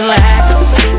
relax.